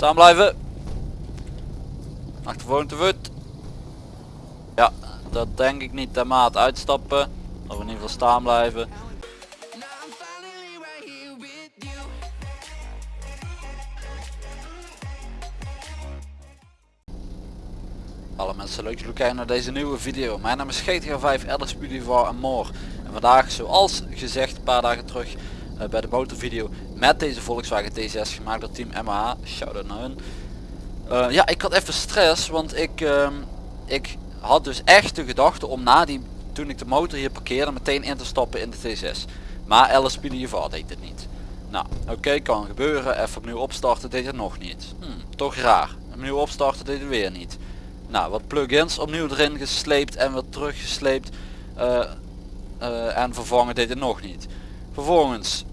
Staan blijven. Achtervolging te voet. Ja, dat denk ik niet. De maat uitstappen. Of in ieder geval staan blijven. Hallo mensen, leuk dat jullie kijken naar deze nieuwe video. Mijn naam is GTA 5 Elders Boulevard en more. En vandaag, zoals gezegd een paar dagen terug uh, bij de motorvideo met deze Volkswagen T6 gemaakt door Team MH. Shout-out naar hun. Uh, ja, ik had even stress, want ik, uh, ik had dus echt de gedachte om na die, toen ik de motor hier parkeerde, meteen in te stappen in de T6. Maar LSP Boulevard deed het niet. Nou, oké, kan gebeuren. Even opnieuw opstarten, deed het nog niet. Hm, toch raar. Opnieuw opstarten deed het weer niet. Nou, wat plugins opnieuw erin gesleept en weer teruggesleept. Uh, en vervangen deed het nog niet. Vervolgens,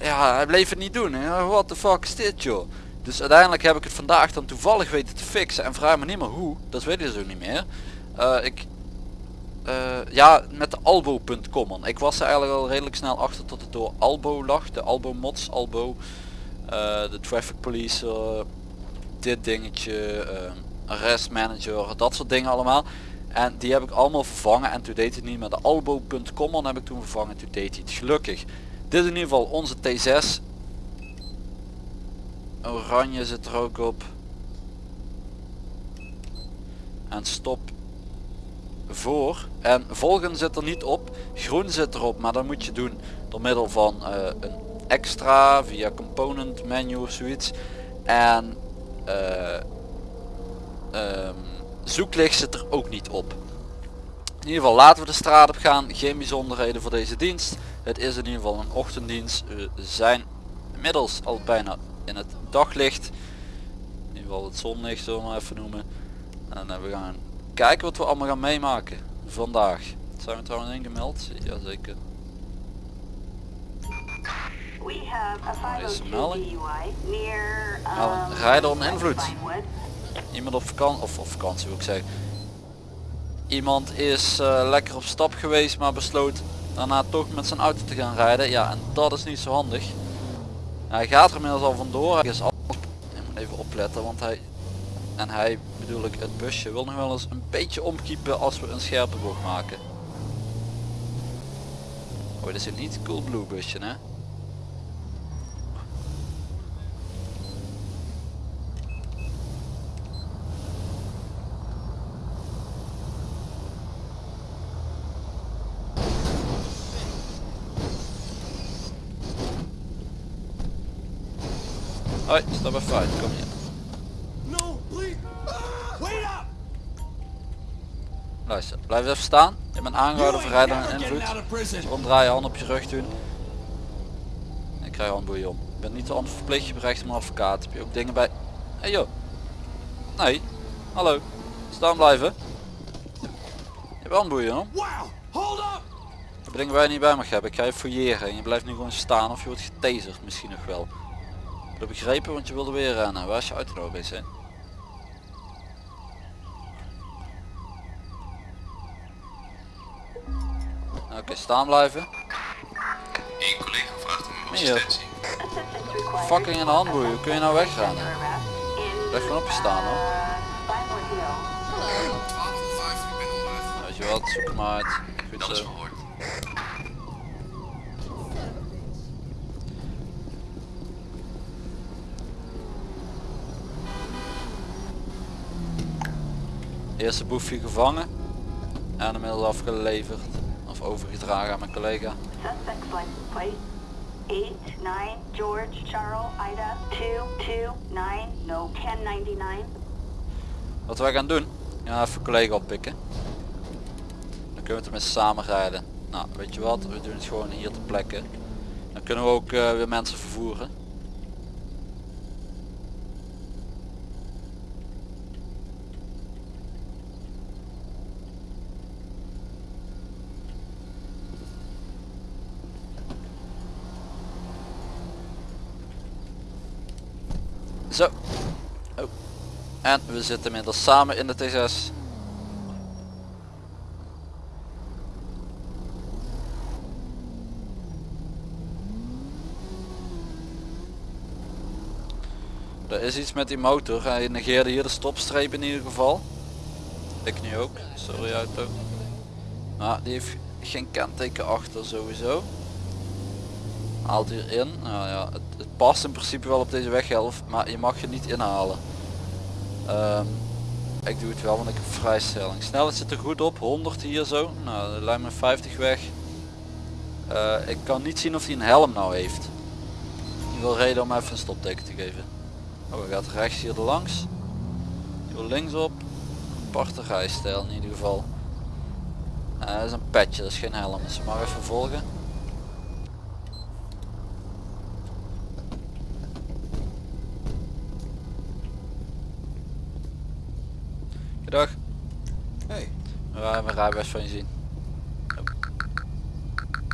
ja, hij bleef het niet doen. What the fuck is dit joh? Dus uiteindelijk heb ik het vandaag dan toevallig weten te fixen. En vraag me niet meer hoe, dat weet ik dus ook niet meer. Uh, ik, ja, met de albo.com. Ik was er eigenlijk al redelijk snel achter tot het door Albo lag. De Albo mods, Albo. de traffic police, dit dingetje arrest manager, dat soort dingen allemaal. En die heb ik allemaal vervangen en toen deed het niet met de albo.com heb ik toen vervangen, toen deed hij het gelukkig. Dit is in ieder geval onze T6. Oranje zit er ook op. En stop voor. En volgen zit er niet op. Groen zit erop, maar dat moet je doen door middel van uh, een extra via component menu of zoiets. En uh, um, zoeklicht zit er ook niet op. In ieder geval laten we de straat op gaan. Geen bijzonderheden voor deze dienst. Het is in ieder geval een ochtenddienst. We zijn inmiddels al bijna in het daglicht. In ieder geval het zonlicht zullen we maar even noemen. En uh, we gaan kijken wat we allemaal gaan meemaken vandaag. Zijn we trouwens ingemeld? Jazeker. Er is een melding. Nou, rijden onder invloed iemand op vakantie of op vakantie wil ik zeggen iemand is uh, lekker op stap geweest maar besloot daarna toch met zijn auto te gaan rijden. Ja en dat is niet zo handig. Hij gaat er inmiddels al vandoor. Hij is al even opletten want hij en hij bedoel ik het busje wil nog wel eens een beetje omkiepen als we een scherpe bocht maken. Oh dit is een niet cool blue busje hè Hoi, stap even uit, kom hier. Luister, blijf even staan. Je bent aangehouden voor rijden en invloed. Omdraai je hand op je rug doen. En ik krijg handboeien om. Je bent niet de verplicht, je berecht maar advocaat. Heb je ook dingen bij... Hey joh. Nee. Hallo. Staan blijven. Je hebt handboeien om. Dingen waar je niet bij mag hebben. Ik ga je fouilleren en je blijft nu gewoon staan of je wordt getaserd misschien nog wel heb begrepen, want je wilde weer rennen. Waar is je auto nou? Oké, okay, staan blijven. Eén collega vraagt om assistentie. Fucking in de handboeien, hoe kun je nou weggaan? Blijf gewoon op je staan hoor. Weet je wat, zoek. Goed zo. Eerste boefje gevangen en inmiddels afgeleverd of overgedragen aan mijn collega. Wat wij gaan doen, ja even collega oppikken. Dan kunnen we met samen rijden. Nou weet je wat, we doen het gewoon hier te plekken. Dan kunnen we ook uh, weer mensen vervoeren. Zo. Oh. En we zitten inmiddels samen in de T6. er is iets met die motor. Hij negeerde hier de stopstreep in ieder geval. Ik nu ook. Sorry auto. Maar die heeft geen kenteken achter sowieso. Haalt hierin. Nou ja, het, het, past in principe wel op deze weghelft, maar je mag je niet inhalen. Ehm, ik doe het wel, want ik heb vrijstelling. Snelheid zit er goed op, 100 hier zo. Nou, de me 50 weg. Uh, ik kan niet zien of hij een helm nou heeft. Ik wil reden om even een stopteken te geven. Oh, hij gaat rechts hier langs. Ik wil linksop. Aparte rijstijl in ieder geval. Uh, dat is een petje, dat is geen helm. Dus maar even volgen. Dag. Hey. We gaan mijn rijbewijs van je zien.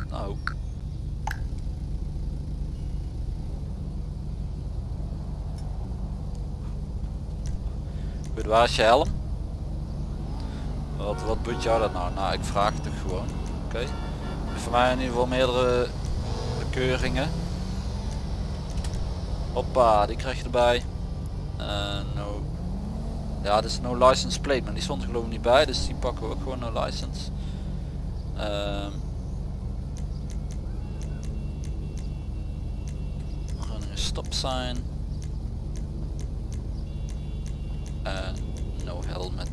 Nou. Goed, waar is je helm? Wat, wat boet jou dat nou? Nou, ik vraag het toch gewoon. Oké. Okay. Voor mij in ieder geval meerdere bekeuringen. Hoppa, die krijg je erbij. Uh, ja, het is no license plate, maar die stond er geloof ik niet bij, dus die pakken we ook gewoon no license. Um, running stop sign. En no helmet.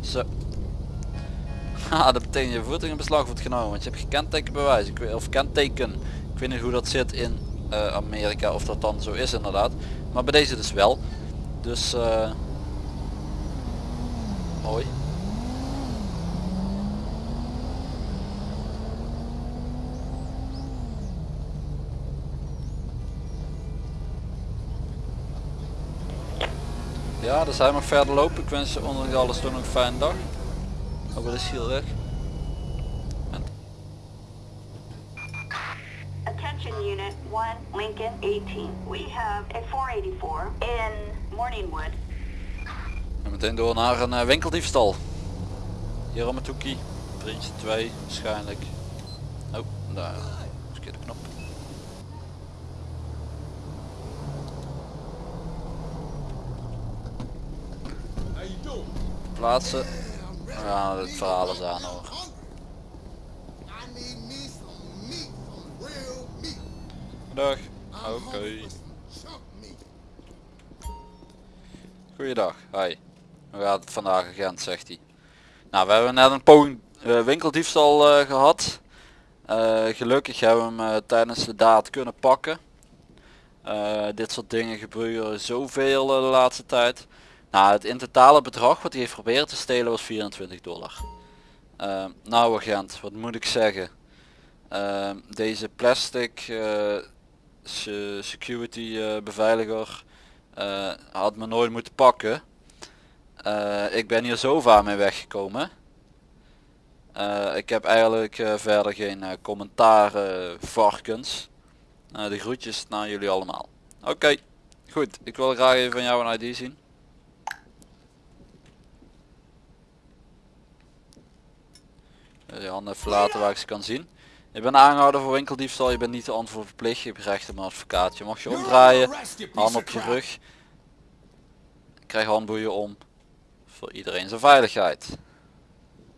Zo. Haha, dat betekent je voertuig in beslag wordt genomen, want je hebt kentekenbewijs. Ik weet, of kenteken. Ik weet niet hoe dat zit in uh, Amerika, of dat dan zo is inderdaad. Maar bij deze dus wel. Dus uh, mooi. Ja, dus hij mag verder lopen. Ik wens je onder alles toch nog een fijne dag. Oh, wat is hier weg? Attention Unit 1, Lincoln 18. We have a 484 in Morningwood. En meteen door naar een uh, winkeldiefstal. Hier op mijn toekie. Vriendje 2 waarschijnlijk. Oh, daar. Verkeerde knop. Plaatsen. Ja, het verhaal is aan hoor. Dag. Goeiedag, hi. Hoe gaat het vandaag agent, zegt hij. Nou, we hebben net een poging uh, winkeldiefstal uh, gehad. Uh, gelukkig hebben we hem tijdens de daad kunnen pakken. dit soort dingen gebeuren zoveel de laatste tijd. Nou, het in totale bedrag wat hij heeft proberen te stelen was 24 dollar. nou agent, wat moet ik zeggen. deze plastic security beveiliger uh, had me nooit moeten pakken. Uh, ik ben hier zo vaak mee weggekomen. Ik heb eigenlijk verder geen commentaar varkens. de groetjes naar jullie allemaal. Oké, goed. Ik wil graag even van jou een ID zien. Je handen even laten waar ik ze kan zien. Je bent aangehouden voor winkeldiefstal, je bent niet de antwoord verplicht, je op een advocaat. Je mag je omdraaien, hand op je rug. krijg handboeien om. Voor iedereen zijn veiligheid.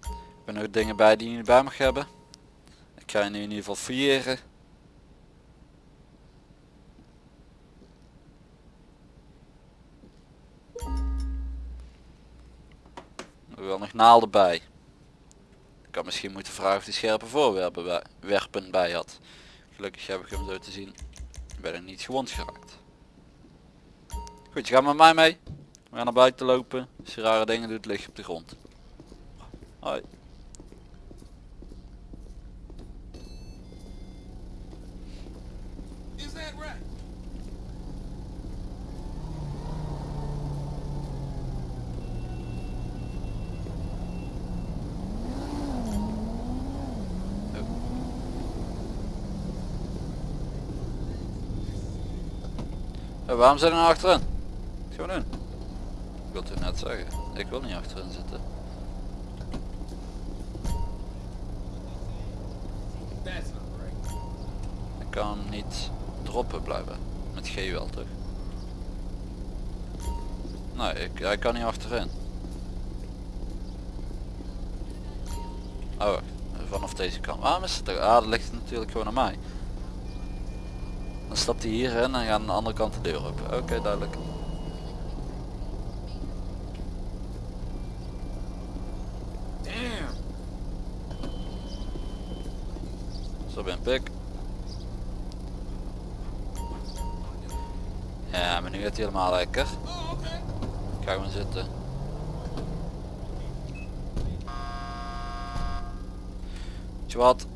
Ik ben ook dingen bij die je niet bij mag hebben. Ik ga je nu in ieder geval fouilleren. Er wel nog naalden bij kan misschien moeten vragen of hij scherpe voorwerpen bij, werpen bij had. Gelukkig heb ik hem zo te zien. Ben er niet gewond geraakt. Goed, je gaat met mij mee. We gaan naar buiten lopen. Als je rare dingen doet, lig je op de grond. Hoi. Waarom zijn we nou achterin? Gewoon doen. Ik wil het net zeggen. Ik wil niet achterin zitten. Ik kan niet droppen blijven. Met G wel toch? Nee, ik, hij kan niet achterin. Oh, vanaf deze kant. Waarom is het er? Ah, dat ligt natuurlijk gewoon aan mij. Dan stapt hij hierin en gaat aan de andere kant de deur open. Oké, duidelijk. Zo ben pik. Ja, maar nu gaat hij helemaal lekker. Ga gewoon zitten. Weet je wat?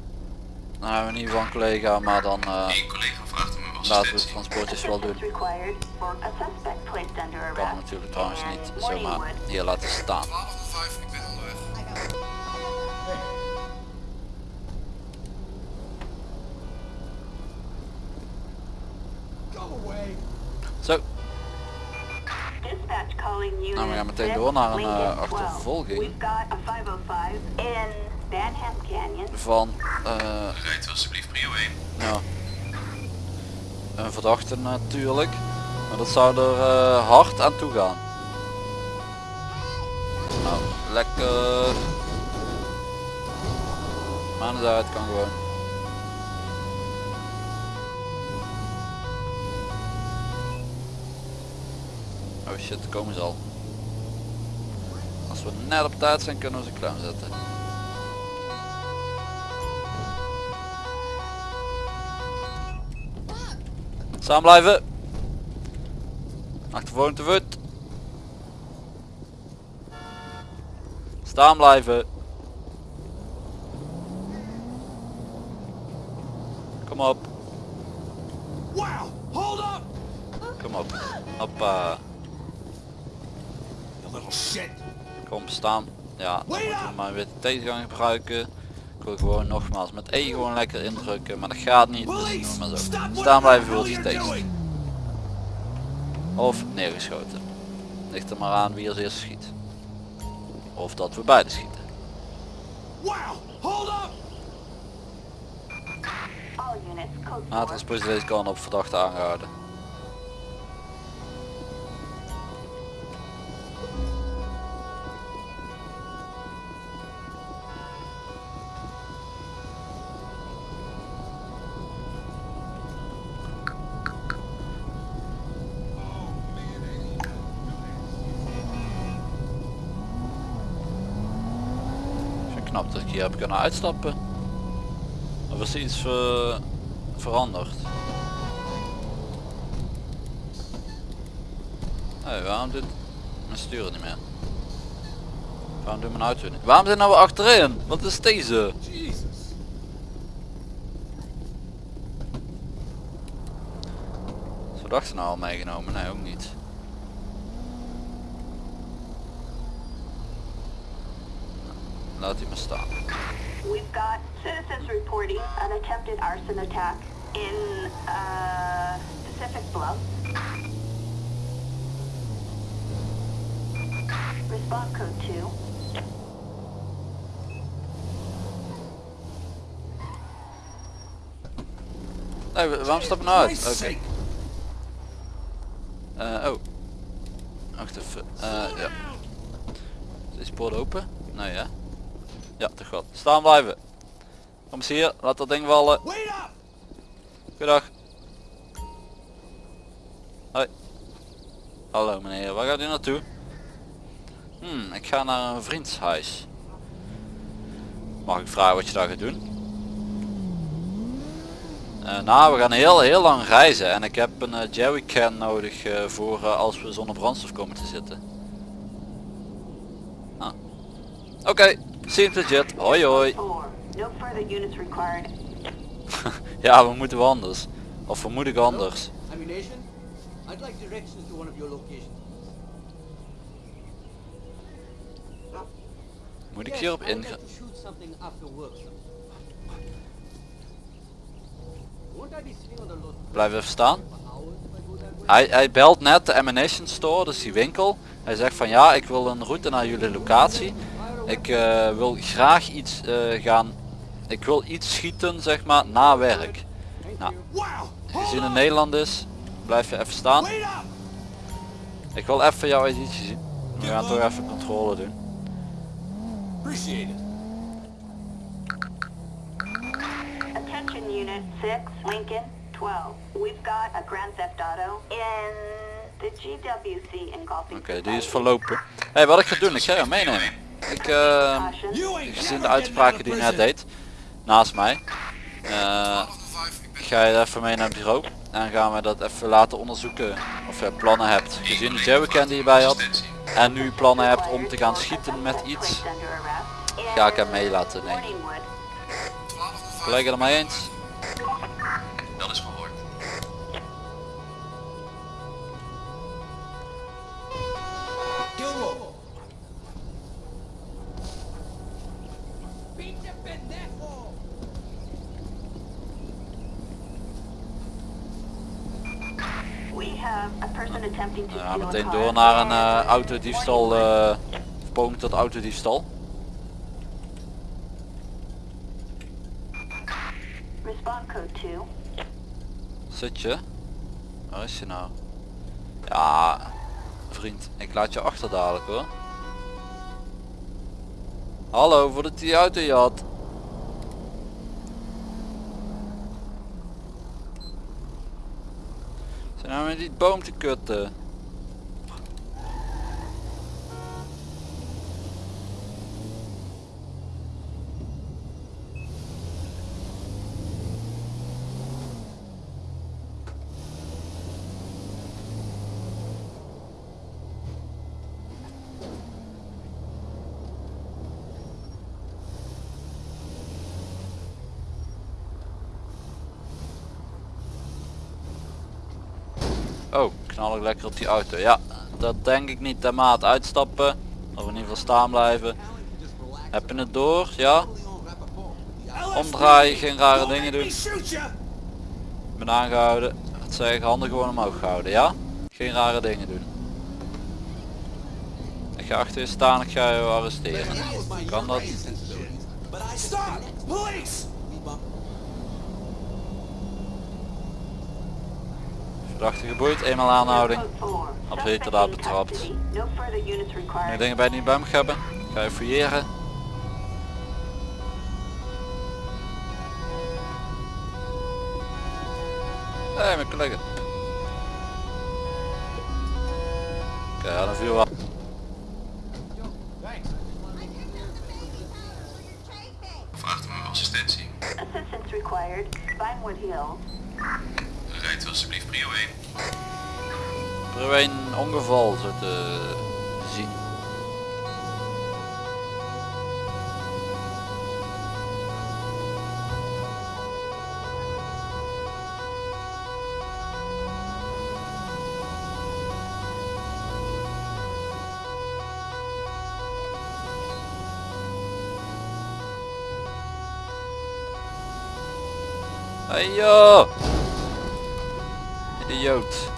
Nou we niet van collega, maar dan uw laten we de assistentie. transportjes wel doen. Kan hem natuurlijk trouwens niet zomaar hier laten staan. 1205, ik ben onderweg. Zo, Nou, we gaan meteen door naar een uh, achtervolging. van eh, Rijdt u alsjeblieft prio 1. ja, een verdachte natuurlijk. Maar dat zou er eh, hard aan toe gaan. Nou, lekker. Maar eens uit kan gewoon. Oh shit, komen ze al. Als we net op tijd zijn kunnen we ze klem zetten. Samen blijven. Achtervolging te voet. Staan blijven. Kom op. Wow! Hold up! Kom op. Hoppa. You little shit! Kom staan. Ja, dan moeten we maar weer de tegengang gebruiken. Ik wil gewoon nogmaals met E gewoon lekker indrukken, maar dat gaat niet. Dus doen we Police! maar zo. Staan blijven tegen. doing! Of neergeschoten. Ligt er maar aan wie als eerste schiet. Of dat we beide schieten. Transport deze kant op verdachte aangehouden. Hier heb kunnen uitstappen. Of is er iets ver- veranderd? Hé, waarom doet mijn sturen niet meer? Waarom doet mijn auto niet? Waarom zijn nou we achterin? Wat is deze? Is verdachte nou al meegenomen? Nee, ook niet. Laat hij maar staan. We've got citizens reporting an attempted arson attack in uh, Pacific Bluff. Response code 2. Nee, wa- waarom stappen we nou uit? Oké. Eh, oh. Wacht even. Eh, ja. Is deze poort open? Nee hè? Ja, toch wel. Staan blijven. Kom eens hier, laat dat ding vallen. Goedendag. Hoi. Hallo meneer, waar gaat u naartoe? Hmm, ik ga naar een vriendshuis. Mag ik vragen wat je daar gaat doen? Eh, nou, we gaan heel heel lang reizen en ik heb een eh, jerrycan nodig eh, voor als we zonder brandstof komen te zitten. Ah. Oké, legit. Hoi hoi. 4. No further units required. ja, we moeten wel anders. Of we moeten anders. Moet ik hierop ingaan? Blijf even staan. Hij, hij belt net de ammunition store, dus die winkel. Hij zegt van ja, ik wil een route naar jullie locatie. Ik eh, wil graag iets eh, gaan. Ik wil iets schieten zeg maar na werk. Nou, Gezien het up! Nederland is, blijf je even staan. Ik wil even jouw editie zien. We gaan toch even controle doen. Attention Unit 6, Lincoln 12. We've got a Grand Theft Auto in the GWC engulfing Oké, die is verlopen. hey, wat ik ga doen, ik ga jou meenemen. Ik, eh. You ain't gezien de uitspraken die hij net deed, naast mij, eh, 12 ik ben ga je even mee naar het bureau. En gaan we dat even laten onderzoeken of je plannen hebt. Gezien de jerrycan die je bij had. En nu plannen hebt om te gaan schieten met iets. Ga ik hem mee laten nemen. Morningwood. 12 Collega er mee eens? Ja, steal a meteen door naar een in eh, autodiefstal, Morningwood. eh poging tot autodiefstal. Respond code 2. Zit je? Waar is je nou? Ja, vriend, ik laat je achter dadelijk hoor. Hallo, voordat die auto je had. Zijn nou met die boom te kutten? Oh, knal ik lekker op die auto. Ja, dat denk ik niet. De maat uitstappen. Of in ieder geval staan blijven. Heb je het door? Ja? Omdraaien, geen rare dingen doen. Ik ben aangehouden. Wat zeg? Handen gewoon omhoog houden, ja? Geen rare dingen doen. Ik ga achter je staan, ik ga je arresteren. Kan dat? Stop! Police! Verdachte geboeid, eenmaal aanhouding. Code 4. Absoluut, inderdaad in betrapt. Nu dingen bij bij me hebben. Ga je fouilleren. Hé, hey, mijn collega. Oké, ja, dan viel wel. Vraagt om assistentie. Assistance required. Vinewood Hills. Alsjeblieft prio 1. Er is een ongeval zo te zien. Hey! Idioot.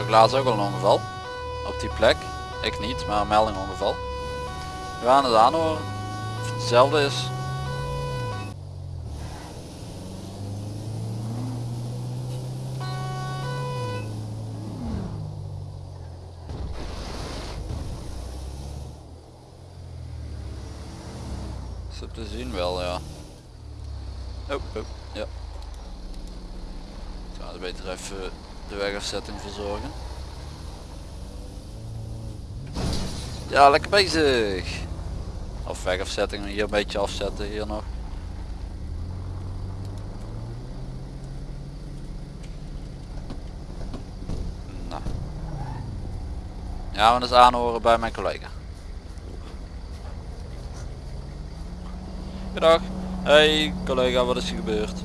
Ik laatst ook al een ongeval. Op die plek. Ik niet, maar een melding ongeval. We gaan het aanhoren. Of het hetzelfde is. Ze te zien wel, ja. Oh, oh, ja. Ik ga het beter even de wegafzetting verzorgen. Ja, lekker bezig. Of wegafzetting, hier een beetje afzetten, hier nog. Nou. Ja, we eens aanhoren bij mijn collega. Goedendag. Hey collega, wat is er gebeurd?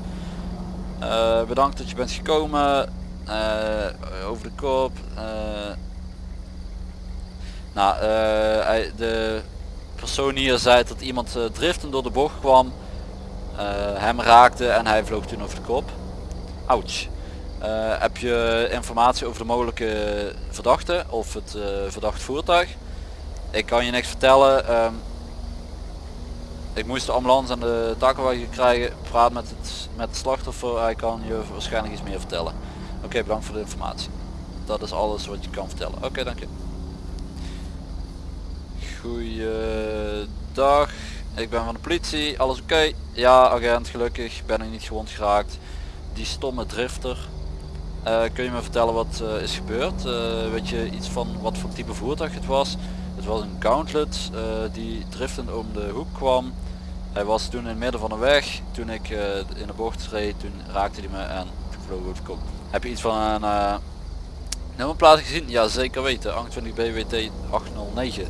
Eh, bedankt dat je bent gekomen. Eh, over de kop. eh. nou, hij- de persoon hier zei dat iemand eh, driften door de bocht kwam. hem raakte en hij vloog toen over de kop. Ouch. Heb je informatie over de mogelijke verdachte of het verdacht voertuig? Ik kan je niks vertellen. ehm, ik moest de ambulance en de takenwagen krijgen. Praat met het, met het slachtoffer. Hij kan je waarschijnlijk iets meer vertellen. Oké, bedankt voor de informatie. Dat is alles wat je kan vertellen. Oké, dank je. Goeiedag. Ik ben van de politie. Alles oké? Ja, agent. Gelukkig ben ik niet gewond geraakt. Die stomme drifter. Eh, kun je me vertellen wat eh, is gebeurd? Eh, weet je iets van wat voor type voertuig het was? Het was een Gauntlet die driftend om de hoek kwam. Hij was toen in het midden van de weg. Toen ik in de bocht reed, toen raakte hij me en vloog over de. Heb je iets van een eh nummerplaat gezien? Ja, zeker weten. 28 BWT 809.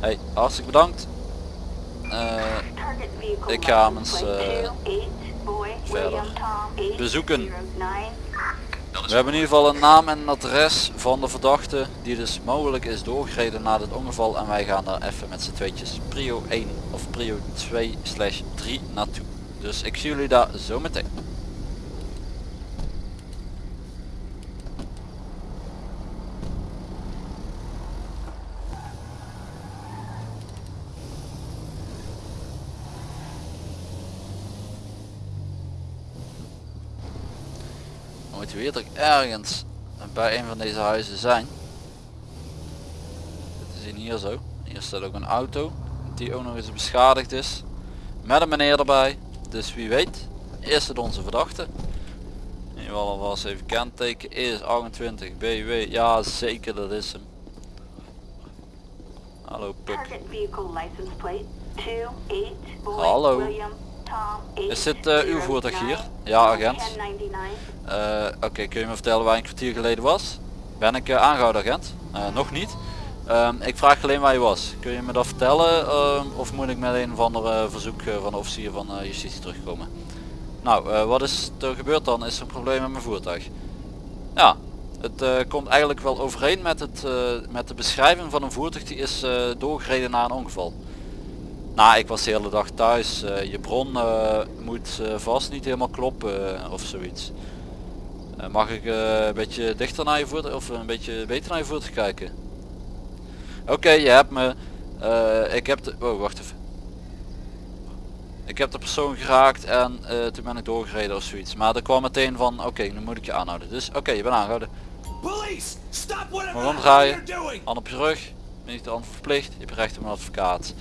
Hey, hartstikke bedankt. Eh, Ik ga hem eens, eh, 28, boy, verder William Tom, bezoeken. 809. We hebben in ieder geval een naam en een adres van de verdachte die dus mogelijk is doorgereden na dit ongeval en wij gaan daar even met z'n tweetjes prio 1 of prio 2 slash 3 naartoe. Dus ik zie jullie daar zo meteen. Dan moeten we hier toch ergens bij een van deze huizen zijn. Dit is in hier zo. Hier staat ook een auto die ook nog eens beschadigd is. Met een meneer erbij. Dus wie weet is het onze verdachte. In ieder geval alvast even kenteken. Is 28 BW. Ja zeker dat is hem. Hallo pup. Target vehicle license plate 28, boy, Hallo. Is dit, eh, uw voertuig hier? Ja, agent. 1099. Eh, Oké, kun je me vertellen waar je een kwartier geleden was? Ben ik eh, aangehouden agent? Nog niet. Ehm, ik vraag alleen waar je was. Kun je me dat vertellen ehm, of moet ik met een of ander verzoek van de officier van justitie terugkomen? Nou, wat is er gebeurd dan? Is er een probleem met mijn voertuig? Ja, het komt eigenlijk wel overeen met, het, met de beschrijving van een voertuig die is doorgereden na een ongeval. Nou, ik was de hele dag thuis. Eh, je bron eh, moet eh, vast niet helemaal kloppen of zoiets. Mag ik een beetje dichter naar je voertuig of een beetje beter naar je voertuig kijken? Oké, je hebt me. ik heb de. Oh, wacht even. Ik heb de persoon geraakt en toen ben ik doorgereden of zoiets. Maar er kwam meteen van, oké, nu moet ik je aanhouden. Dus oké, je bent aangehouden. Police! Stop whatever omdraaien. Hand op je rug. Ben niet de hand verplicht. Je hebt recht op een advocaat.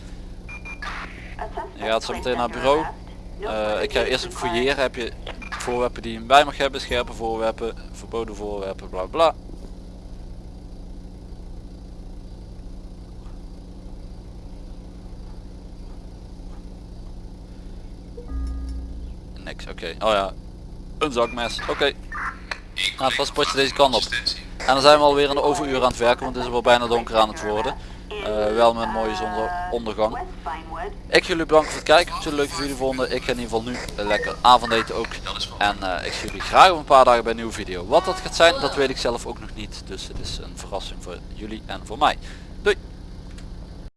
Je gaat zo meteen naar het bureau. Eh, further ik ga eerst ook fouilleren. Heb je voorwerpen die je bij mag hebben, scherpe voorwerpen, verboden voorwerpen, bla bla. Niks, oké. Oh ja, een zakmes, oké. Nou, het transportje deze kant op. En dan zijn we alweer in de overuur aan het werken, want het is wel bijna donker aan het worden. Eh, wel met een mooie zonsondergang. Ik jullie bedanken voor het kijken. Ik jullie leuk video vonden. Ik ga in ieder geval nu een lekker avondeten ook. En eh, ik zie jullie graag over een paar dagen bij een nieuwe video. Wat dat gaat zijn, dat weet ik zelf ook nog niet. Dus het is een verrassing voor jullie en voor mij.